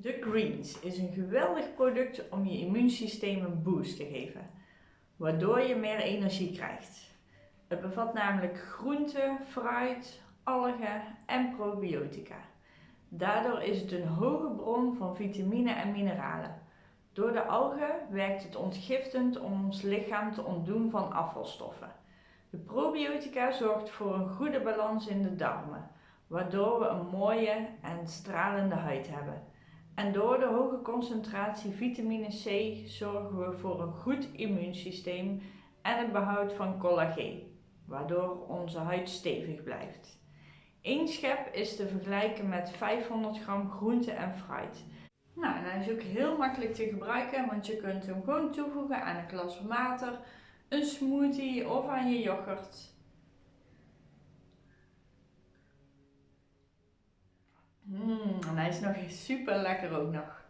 De Greens is een geweldig product om je immuunsysteem een boost te geven, waardoor je meer energie krijgt. Het bevat namelijk groenten, fruit, algen en probiotica. Daardoor is het een hoge bron van vitamine en mineralen. Door de algen werkt het ontgiftend om ons lichaam te ontdoen van afvalstoffen. De probiotica zorgt voor een goede balans in de darmen, waardoor we een mooie en stralende huid hebben. En door de hoge concentratie vitamine C zorgen we voor een goed immuunsysteem en het behoud van collageen, waardoor onze huid stevig blijft. Eén schep is te vergelijken met 500 gram groente en fruit. Nou, en hij is ook heel makkelijk te gebruiken, want je kunt hem gewoon toevoegen aan een glas water, een smoothie of aan je yoghurt. Mmm, en hij is nog super lekker ook nog.